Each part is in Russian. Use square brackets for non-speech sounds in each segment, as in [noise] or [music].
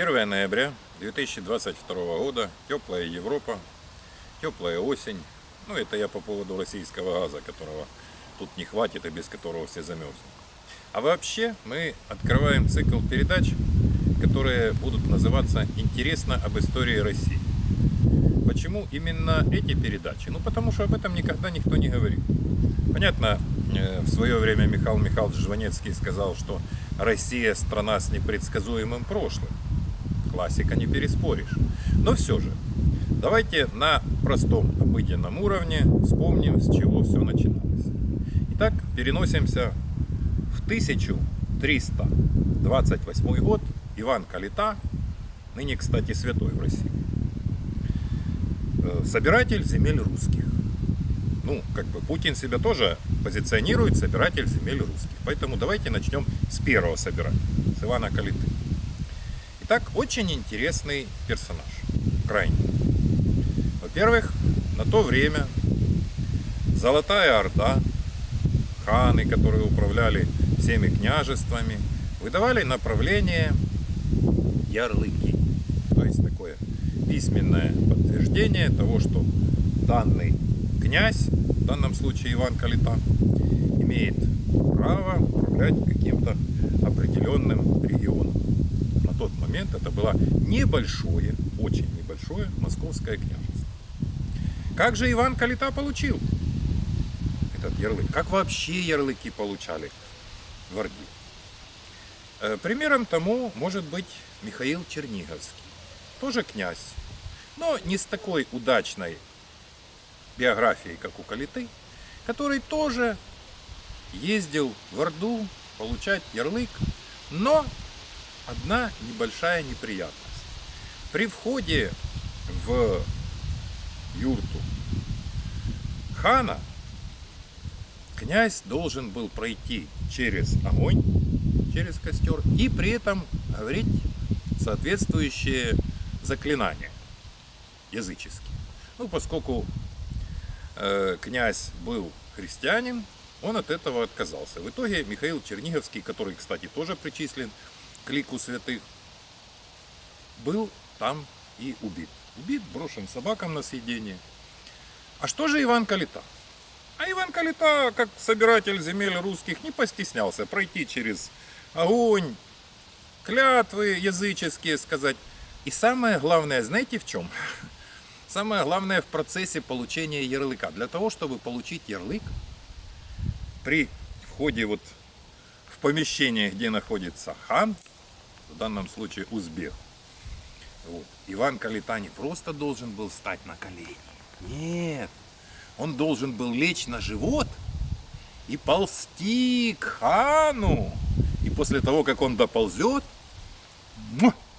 1 ноября 2022 года, теплая Европа, теплая осень. Ну, это я по поводу российского газа, которого тут не хватит и без которого все замерзнут. А вообще мы открываем цикл передач, которые будут называться «Интересно об истории России». Почему именно эти передачи? Ну, потому что об этом никогда никто не говорил. Понятно, э, в свое время Михаил Михайлович Жванецкий сказал, что Россия страна с непредсказуемым прошлым. Классика не переспоришь. Но все же, давайте на простом обыденном уровне вспомним, с чего все начиналось. Итак, переносимся в 1328 год. Иван Калита, ныне, кстати, святой в России. Э, собиратель земель русских. Ну, как бы Путин себя тоже позиционирует собиратель земель русских. Поэтому давайте начнем с первого собирателя, с Ивана Калиты. Итак, очень интересный персонаж, крайне. Во-первых, на то время Золотая Орда, ханы, которые управляли всеми княжествами, выдавали направление ярлыки. То есть такое письменное подтверждение того, что данный князь, в данном случае Иван Калита, имеет право управлять каким-то определенным регионом. Тот момент это было небольшое, очень небольшое московское княжество. Как же Иван Калита получил этот ярлык? Как вообще ярлыки получали в Орде? Э, примером тому может быть Михаил Черниговский. Тоже князь, но не с такой удачной биографией, как у Калиты, который тоже ездил в Орду получать ярлык, но одна небольшая неприятность. При входе в юрту хана князь должен был пройти через огонь, через костер и при этом говорить соответствующие заклинания языческие. Ну, поскольку э, князь был христианин, он от этого отказался. В итоге Михаил Черниговский, который, кстати, тоже причислен к лику святых, был там и убит. Убит, брошен собакам на съедение. А что же Иван Калита? А Иван Калита, как собиратель земель русских, не постеснялся пройти через огонь, клятвы языческие сказать. И самое главное, знаете в чем? [laughs] Самое главное в процессе получения ярлыка. Для того, чтобы получить ярлык, при входе вот в помещение, где находится хан, в данном случае узбек, вот, Иван Калита не просто должен был стать на колени. Нет, он должен был лечь на живот и ползти к хану. И после того, как он доползет,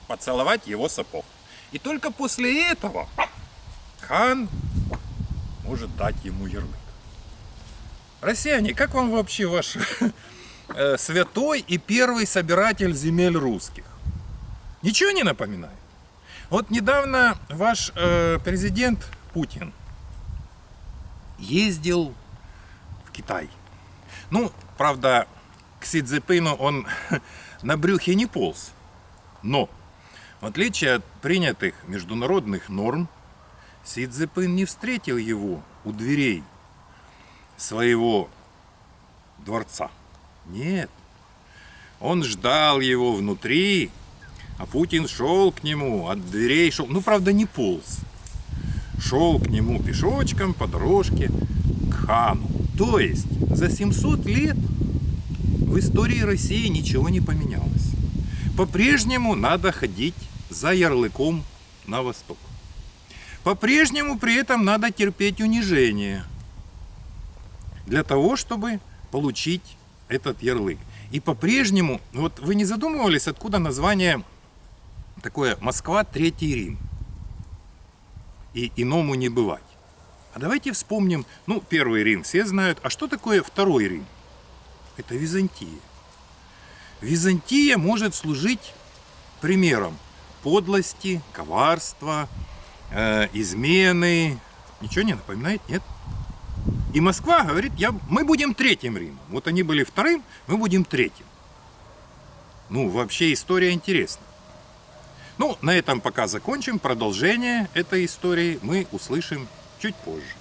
поцеловать его сапог. И только после этого хан может дать ему ярлык. Россияне, как вам вообще ваш [laughs] святой и первый собиратель земель русских? Ничего не напоминает? Вот недавно ваш э, президент Путин ездил в Китай. Ну, правда, к Си Цзепину он [laughs] на брюхе не полз. Но, в отличие от принятых международных норм, Си Цзепин не встретил его у дверей своего дворца. Нет, он ждал его внутри, а Путин шел к нему, от дверей шел, ну, правда, не полз. Шел к нему пешочком по дорожке к хану. То есть за 700 лет в истории России ничего не поменялось. По-прежнему надо ходить за ярлыком на восток. По-прежнему при этом надо терпеть унижение для того, чтобы получить этот ярлык. И по-прежнему, вот вы не задумывались, откуда название такое «Москва, Третий Рим» и иному не бывать. А давайте вспомним, ну, первый Рим все знают, а что такое второй Рим? Это Византия. Византия может служить примером подлости, коварства, э, измены. Ничего не напоминает? Нет? И Москва говорит, я, мы будем третьим Римом. Вот они были вторым, мы будем третьим. Ну, вообще история интересна. Ну, на этом пока закончим. Продолжение этой истории мы услышим чуть позже.